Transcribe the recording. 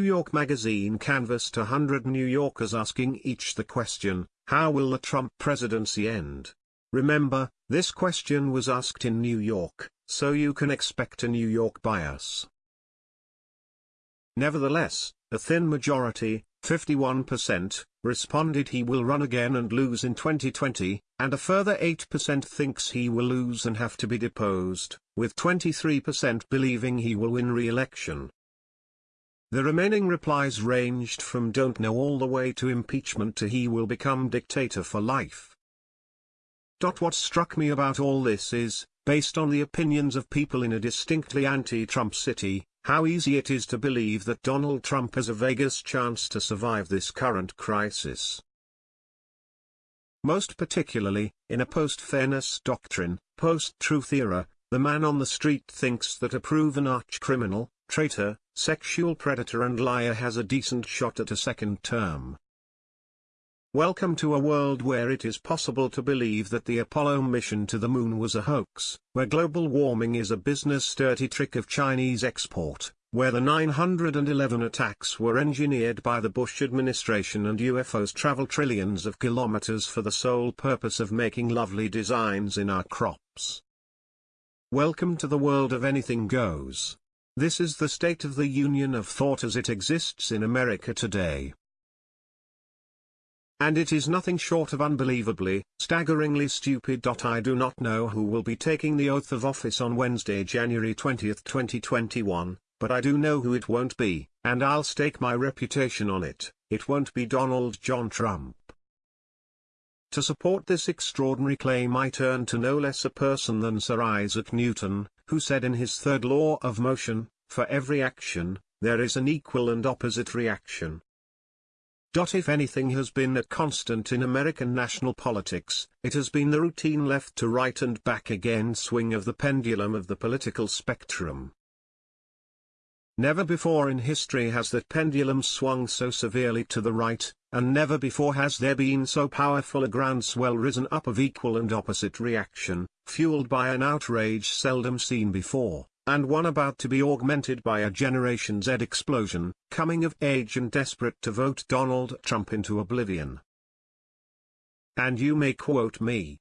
York Magazine canvassed 100 New Yorkers asking each the question, how will the Trump presidency end? Remember, this question was asked in New York, so you can expect a New York bias. Nevertheless, a thin majority, 51%, responded he will run again and lose in 2020, and a further 8% thinks he will lose and have to be deposed, with 23% believing he will win re-election. The remaining replies ranged from don't know all the way to impeachment to he will become dictator for life. What struck me about all this is, based on the opinions of people in a distinctly anti-Trump city, how easy it is to believe that Donald Trump has a Vegas chance to survive this current crisis. Most particularly, in a post-fairness doctrine, post-truth era, the man on the street thinks that a proven arch-criminal, traitor, sexual predator and liar has a decent shot at a second term. Welcome to a world where it is possible to believe that the Apollo mission to the moon was a hoax, where global warming is a business dirty trick of Chinese export, where the 911 attacks were engineered by the Bush administration and UFOs travel trillions of kilometers for the sole purpose of making lovely designs in our crops. Welcome to the world of anything goes. This is the state of the union of thought as it exists in America today. And it is nothing short of unbelievably, staggeringly stupid. I do not know who will be taking the oath of office on Wednesday, January 20, 2021, but I do know who it won't be, and I'll stake my reputation on it, it won't be Donald John Trump. To support this extraordinary claim I turn to no less a person than Sir Isaac Newton, who said in his third law of motion, for every action, there is an equal and opposite reaction. If anything has been a constant in American national politics, it has been the routine left to right and back again swing of the pendulum of the political spectrum. Never before in history has that pendulum swung so severely to the right, and never before has there been so powerful a groundswell risen up of equal and opposite reaction, fueled by an outrage seldom seen before and one about to be augmented by a Generation Z explosion, coming of age and desperate to vote Donald Trump into oblivion. And you may quote me,